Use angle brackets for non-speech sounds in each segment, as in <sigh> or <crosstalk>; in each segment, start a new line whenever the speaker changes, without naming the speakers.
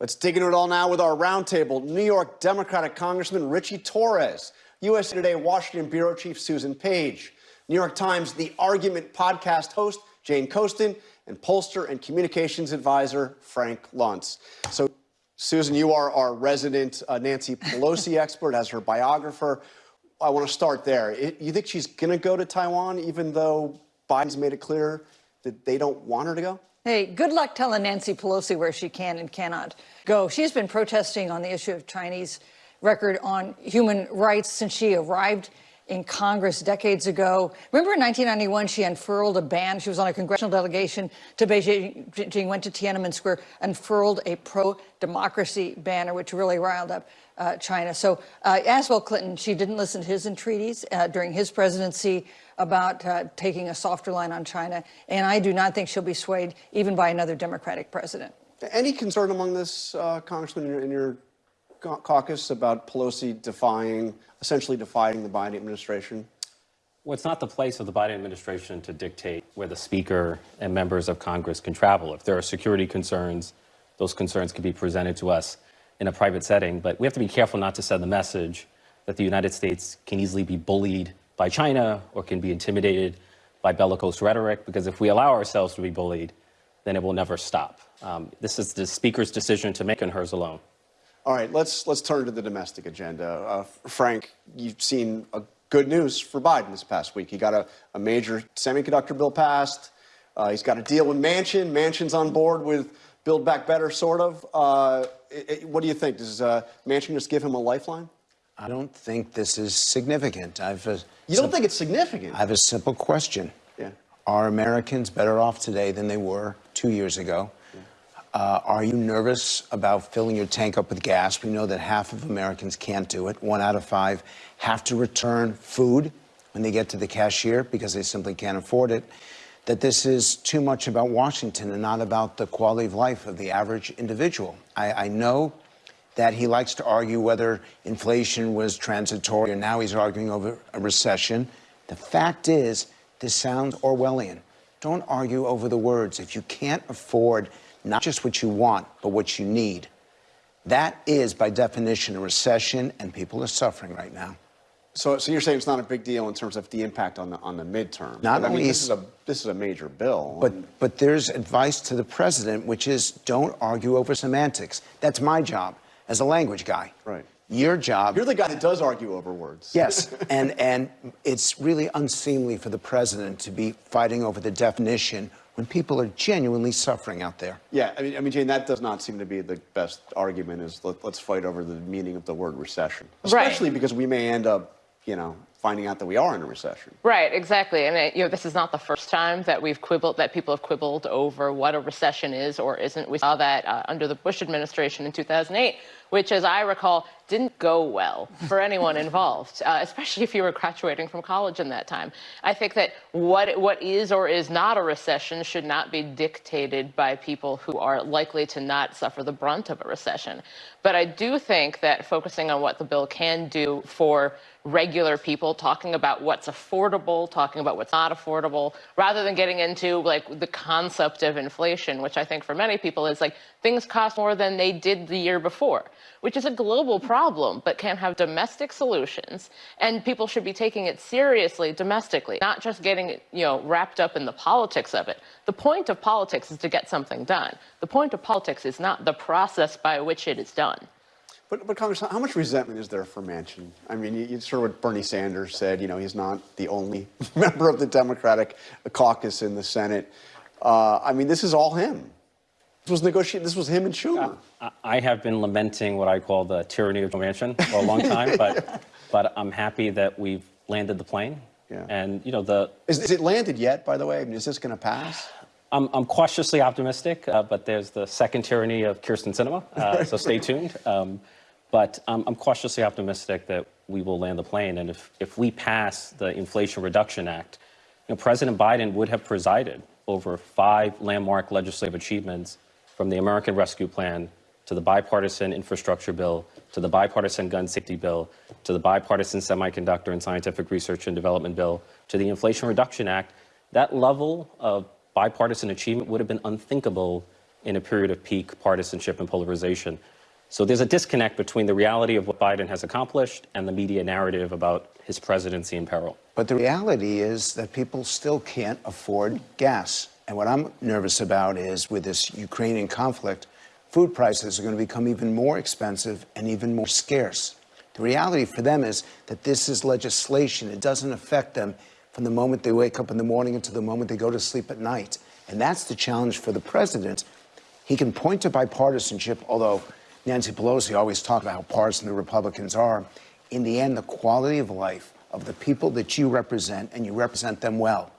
Let's dig into it all now with our roundtable. New York Democratic Congressman Richie Torres, USA Today Washington Bureau Chief Susan Page, New York Times The Argument podcast host Jane Coaston, and pollster and communications advisor Frank Luntz. So, Susan, you are our resident uh, Nancy Pelosi <laughs> expert as her biographer. I want to start there. It, you think she's going to go to Taiwan, even though Biden's made it clear that they don't want her to go?
Hey, good luck telling Nancy Pelosi where she can and cannot go. She's been protesting on the issue of Chinese record on human rights since she arrived in Congress decades ago. Remember in 1991, she unfurled a ban. She was on a congressional delegation to Beijing, went to Tiananmen Square, unfurled a pro-democracy banner, which really riled up uh, China. So uh, as well Clinton, she didn't listen to his entreaties uh, during his presidency about uh, taking a softer line on China. And I do not think she'll be swayed even by another Democratic president.
Any concern among this, uh, Congressman, in your, in your caucus about Pelosi defying, essentially defying the Biden administration?
Well, it's not the place of the Biden administration to dictate where the Speaker and members of Congress can travel. If there are security concerns, those concerns can be presented to us in a private setting. But we have to be careful not to send the message that the United States can easily be bullied by China or can be intimidated by bellicose rhetoric, because if we allow ourselves to be bullied, then it will never stop. Um, this is the Speaker's decision to make and hers alone.
All right, let's, let's turn to the domestic agenda. Uh, Frank, you've seen good news for Biden this past week. He got a, a major semiconductor bill passed. Uh, he's got a deal with Manchin. Manchin's on board with Build Back Better, sort of. Uh, it, it, what do you think? Does uh, Manchin just give him a lifeline?
I don't think this is significant. I've a,
you don't think it's significant?
I have a simple question.
Yeah.
Are Americans better off today than they were two years ago? Uh, are you nervous about filling your tank up with gas? We know that half of Americans can't do it. One out of five have to return food when they get to the cashier because they simply can't afford it. That this is too much about Washington and not about the quality of life of the average individual. I, I know that he likes to argue whether inflation was transitory and now he's arguing over a recession. The fact is, this sounds Orwellian. Don't argue over the words. If you can't afford not just what you want, but what you need, that is, by definition, a recession, and people are suffering right now.
So, so you're saying it's not a big deal in terms of the impact on the on the midterm.
Not
but,
only
I mean, this is a this is a major bill.
But but there's advice to the president, which is don't argue over semantics. That's my job as a language guy.
Right.
Your job.
You're the guy that does argue over words.
Yes, <laughs> and and it's really unseemly for the president to be fighting over the definition when people are genuinely suffering out there.
Yeah, I mean, I mean, Jane, that does not seem to be the best argument. Is let, us fight over the meaning of the word recession, especially
right.
because we may end up, you know, finding out that we are in a recession.
Right, exactly. And it, you know, this is not the first time that we've quibbled, that people have quibbled over what a recession is or isn't. We saw that uh, under the Bush administration in 2008, which, as I recall, didn't go well for anyone <laughs> involved, uh, especially if you were graduating from college in that time. I think that what what is or is not a recession should not be dictated by people who are likely to not suffer the brunt of a recession. But I do think that focusing on what the bill can do for regular people, talking about what's affordable, talking about what's not affordable, rather than getting into like the concept of inflation, which I think for many people is like things cost more than they did the year before, which is a global problem, but can have domestic solutions. And people should be taking it seriously domestically, not just getting you know, wrapped up in the politics of it. The point of politics is to get something done. The point of politics is not the process by which it is done.
But, but Congress, how much resentment is there for Manchin? I mean, you, you sort of what Bernie Sanders said, you know, he's not the only <laughs> member of the Democratic caucus in the Senate. Uh, I mean, this is all him. This was negotiated. This was him and Schumer.
Uh, I have been lamenting what I call the tyranny of Manchin for a long time, but <laughs> but I'm happy that we've landed the plane.
Yeah.
And you know the
is, is it landed yet? By the way, I mean, is this going to pass?
I'm, I'm cautiously optimistic, uh, but there's the second tyranny of Kyrsten Sinema, uh, so stay <laughs> tuned. Um, but um, I'm cautiously optimistic that we will land the plane. And if, if we pass the Inflation Reduction Act, you know, President Biden would have presided over five landmark legislative achievements from the American Rescue Plan to the bipartisan infrastructure bill, to the bipartisan gun safety bill, to the bipartisan semiconductor and scientific research and development bill, to the Inflation Reduction Act. That level of bipartisan achievement would have been unthinkable in a period of peak partisanship and polarization. So there's a disconnect between the reality of what Biden has accomplished and the media narrative about his presidency in peril.
But the reality is that people still can't afford gas. And what I'm nervous about is with this Ukrainian conflict, food prices are going to become even more expensive and even more scarce. The reality for them is that this is legislation. It doesn't affect them from the moment they wake up in the morning until the moment they go to sleep at night. And that's the challenge for the president. He can point to bipartisanship, although Nancy Pelosi always talked about how partisan the Republicans are. In the end, the quality of life of the people that you represent, and you represent them well,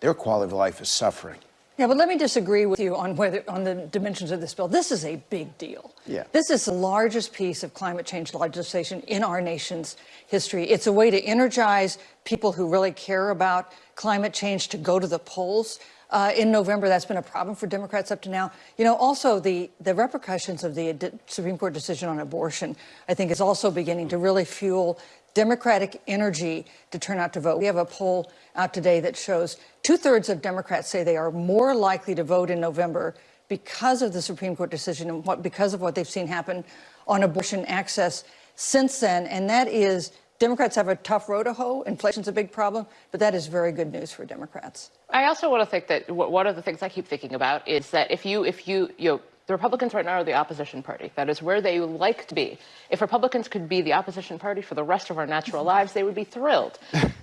their quality of life is suffering.
Yeah, but let me disagree with you on whether on the dimensions of this bill. This is a big deal.
Yeah.
This is the largest piece of climate change legislation in our nation's history. It's a way to energize people who really care about climate change to go to the polls. Uh, in November, that's been a problem for Democrats up to now. You know, also the, the repercussions of the Supreme Court decision on abortion, I think, is also beginning to really fuel Democratic energy to turn out to vote. We have a poll out today that shows two thirds of Democrats say they are more likely to vote in November because of the Supreme Court decision and what, because of what they've seen happen on abortion access since then. And that is, Democrats have a tough road to hoe. Inflation's a big problem, but that is very good news for Democrats.
I also want to think that one of the things I keep thinking about is that if you, if you, you know, the Republicans right now are the opposition party. That is where they like to be. If Republicans could be the opposition party for the rest of our natural <laughs> lives, they would be thrilled.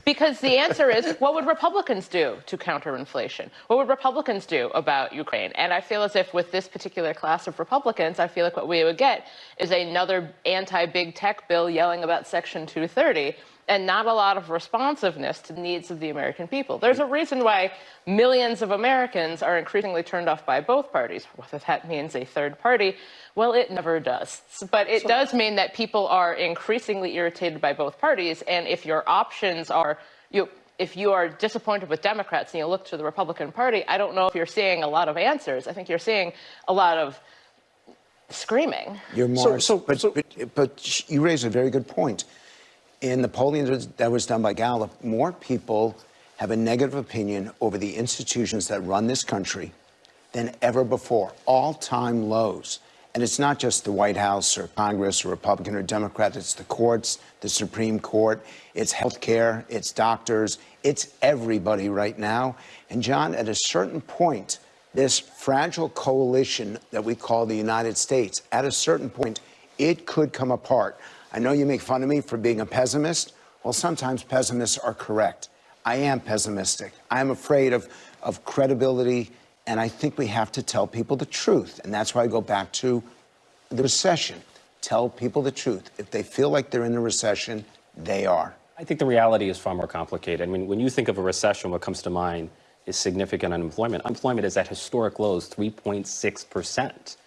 Because the answer is, what would Republicans do to counter inflation? What would Republicans do about Ukraine? And I feel as if with this particular class of Republicans, I feel like what we would get is another anti-big tech bill yelling about Section 230 and not a lot of responsiveness to the needs of the American people. There's a reason why millions of Americans are increasingly turned off by both parties. Whether that means a third party, well, it never does. But it does mean that people are increasingly irritated by both parties. And if your options are, you, if you are disappointed with Democrats and you look to the Republican Party, I don't know if you're seeing a lot of answers. I think you're seeing a lot of screaming.
You're more,
so-
but,
so-
but, but you raise a very good point. In the polling that was- done by Gallup, more people have a negative opinion over the institutions that run this country than ever before, all-time lows. And it's not just the White House or Congress or Republican or Democrat, it's the courts, the Supreme Court, it's healthcare, it's doctors, it's everybody right now. And John, at a certain point, this fragile coalition that we call the United States, at a certain point, it could come apart. I know you make fun of me for being a pessimist. Well, sometimes pessimists are correct. I am pessimistic. I'm afraid of, of credibility, and I think we have to tell people the truth. And that's why I go back to the recession. Tell people the truth. If they feel like they're in a recession, they are.
I think the reality is far more complicated. I mean, when you think of a recession, what comes to mind is significant unemployment. Unemployment is at historic lows, 3.6%.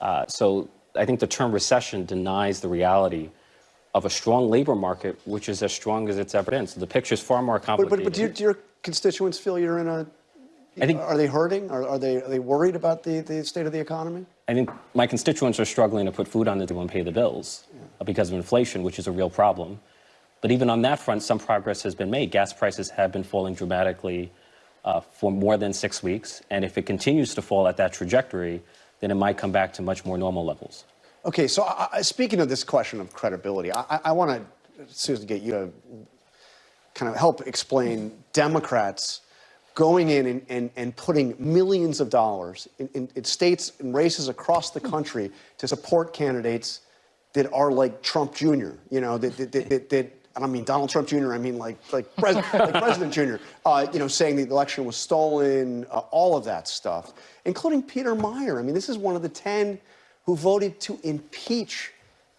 Uh, so I think the term recession denies the reality of a strong labor market, which is as strong as it's ever been. So the picture is far more complicated.
but, but do, your, do your constituents feel you're in a.
I think-
are they hurting? Are, are, they, are they worried about the, the state of the economy?
I think my constituents are struggling to put food on the table and pay the bills uh, because of inflation, which is a real problem. But even on that front, some progress has been made. Gas prices have been falling dramatically uh, for more than six weeks. And if it continues to fall at that trajectory, then it might come back to much more normal levels.
Okay, so I, I, speaking of this question of credibility, I, I, I want to, Susan, get you to kind of help explain Democrats going in and, and, and putting millions of dollars in, in, in states and races across the country to support candidates that are like Trump Jr., you know, that, that, that, that, that I don't mean Donald Trump Jr., I mean like, like, pres- <laughs> like President Jr., uh, you know, saying the election was stolen, uh, all of that stuff, including Peter Meijer. I mean, this is one of the 10 who voted to impeach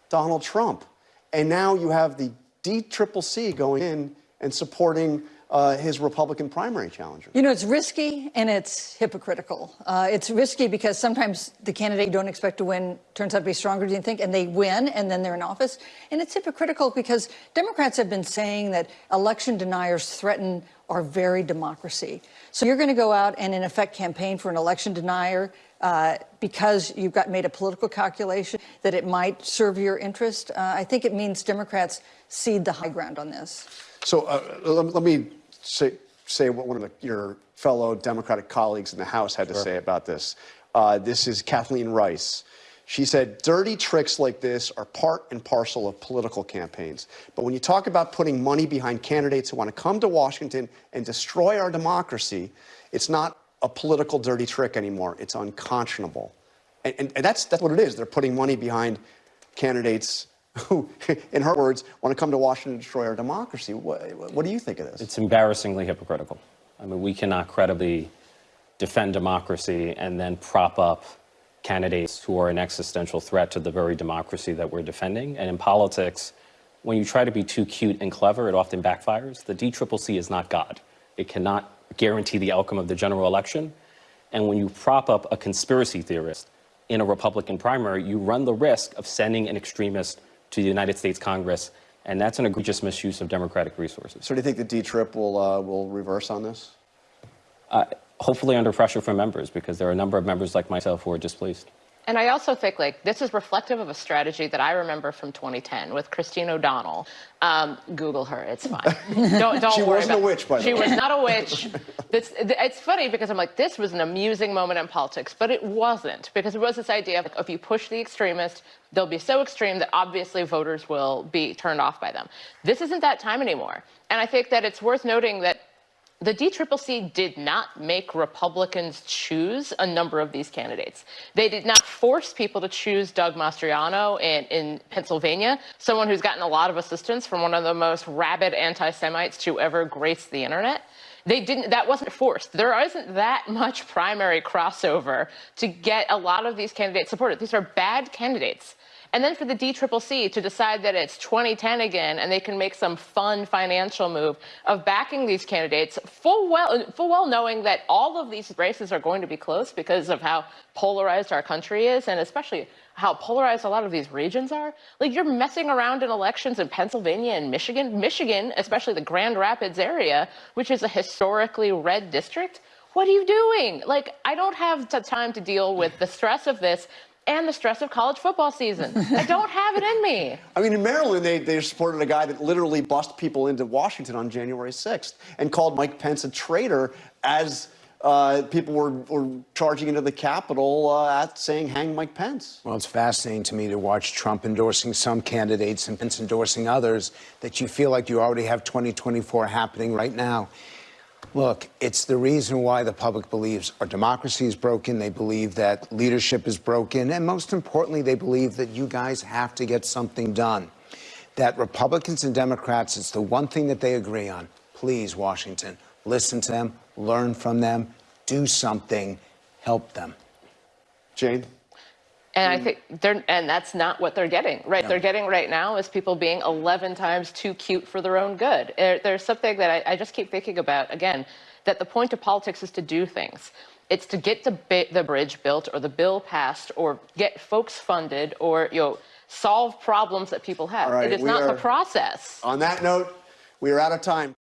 Donald Trump. And now you have the DCCC going in and supporting uh, his Republican primary challenger.
You know, it's risky and it's hypocritical. Uh, it's risky because sometimes the candidate you don't expect to win turns out to be stronger than you think, and they win, and then they're in office. And it's hypocritical because Democrats have been saying that election deniers threaten our very democracy. So you're going to go out and, in effect, campaign for an election denier uh, because you've got made a political calculation that it might serve your interest. Uh, I think it means Democrats cede the high ground on this.
So uh, let, let me say, say what one of the, your fellow Democratic colleagues in the House had to say about this. Uh, this is Kathleen Rice. She said, dirty tricks like this are part and parcel of political campaigns. But when you talk about putting money behind candidates who want to come to Washington and destroy our democracy, it's not a political dirty trick anymore. It's unconscionable. And, and, and that's, that's what it is. They're putting money behind candidates who, <laughs> in her words, want to come to Washington and destroy our democracy. What, what do you think of this?
It's embarrassingly hypocritical. I mean, we cannot credibly defend democracy and then prop up candidates who are an existential threat to the very democracy that we're defending. And in politics, when you try to be too cute and clever, it often backfires. The DCCC is not God. It cannot guarantee the outcome of the general election. And when you prop up a conspiracy theorist in a Republican primary, you run the risk of sending an extremist to the United States Congress, and that's an egregious misuse of democratic resources.
So do you think the D-Trip will, uh, will reverse on this?
Uh, hopefully under pressure from members, because there are a number of members like myself who are displeased.
And I also think like this is reflective of a strategy that I remember from 2010 with Christine O'Donnell. Um, Google her; it's fine. <laughs> Don't don't
She
worry
wasn't a witch, by the
She
way.
was not a witch. <laughs> This, it's funny because I'm like, this was an amusing moment in politics, but it wasn't because it was this idea of like, if you push the extremist, they'll be so extreme that obviously voters will be turned off by them. This isn't that time anymore, and I think that it's worth noting that the DCCC did not make Republicans choose a number of these candidates. They did not force people to choose Doug Mastriano in, in Pennsylvania, someone who's gotten a lot of assistance from one of the most rabid anti-Semites to ever grace the internet. They didn't, that wasn't forced. There isn't that much primary crossover to get a lot of these candidates supported. These are bad candidates. And then for the DCCC to decide that it's 2010 again and they can make some fun financial move of backing these candidates full well, full well knowing that all of these races are going to be close because of how polarized our country is and especially how polarized a lot of these regions are. Like you're messing around in elections in Pennsylvania and Michigan, Michigan, especially the Grand Rapids area, which is a historically red district. What are you doing? Like, I don't have the time to deal with the stress of this and the stress of college football season. I don't have it in me. <laughs>
I mean, in Maryland, they, they supported a guy that literally bust people into Washington on January 6th and called Mike Pence a traitor as uh, people were, were charging into the Capitol uh, at saying, hang Mike Pence.
Well, it's fascinating to me to watch Trump endorsing some candidates and Pence endorsing others that you feel like you already have 2024 happening right now. Look, it's the reason why the public believes our democracy is broken. They believe that leadership is broken. And most importantly, they believe that you guys have to get something done. That Republicans and Democrats, it's the one thing that they agree on. Please, Washington, listen to them, learn from them, do something, help them.
Jane?
And I hmm. think they're, and that's not what they're getting, right? They're getting right now is people being 11 times too cute for their own good. There's something that I, I just keep thinking about, again, that the point of politics is to do things. It's to get the, the bridge built or the bill passed or get folks funded or, you know, solve problems that people have.
Right,
it is not the process.
On that note, we are out of time.